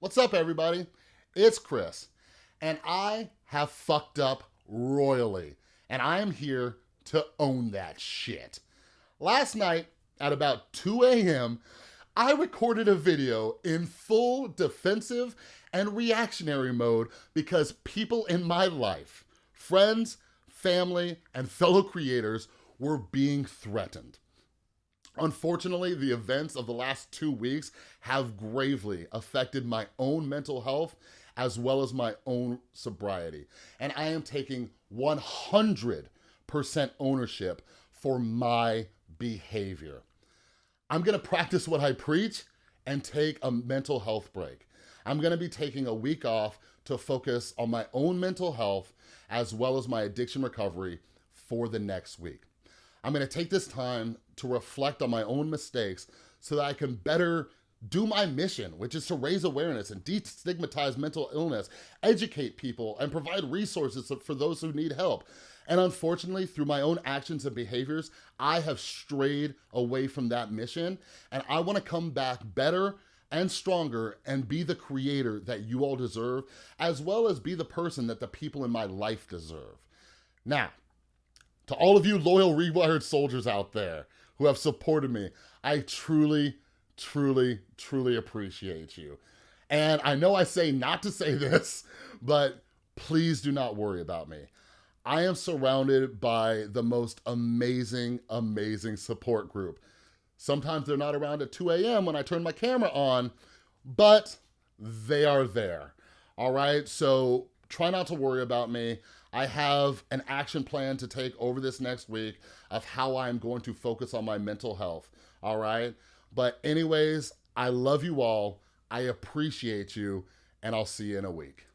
What's up, everybody? It's Chris, and I have fucked up royally, and I am here to own that shit. Last night, at about 2 a.m., I recorded a video in full defensive and reactionary mode because people in my life, friends, family, and fellow creators were being threatened. Unfortunately, the events of the last two weeks have gravely affected my own mental health as well as my own sobriety. And I am taking 100% ownership for my behavior. I'm gonna practice what I preach and take a mental health break. I'm gonna be taking a week off to focus on my own mental health as well as my addiction recovery for the next week. I'm gonna take this time to reflect on my own mistakes so that I can better do my mission, which is to raise awareness and destigmatize mental illness, educate people, and provide resources for those who need help. And unfortunately, through my own actions and behaviors, I have strayed away from that mission, and I wanna come back better and stronger and be the creator that you all deserve, as well as be the person that the people in my life deserve. Now, to all of you loyal Rewired soldiers out there who have supported me, I truly, truly, truly appreciate you. And I know I say not to say this, but please do not worry about me. I am surrounded by the most amazing, amazing support group. Sometimes they're not around at 2 a.m. when I turn my camera on, but they are there. All right, so try not to worry about me. I have an action plan to take over this next week of how I'm going to focus on my mental health, all right? But anyways, I love you all. I appreciate you, and I'll see you in a week.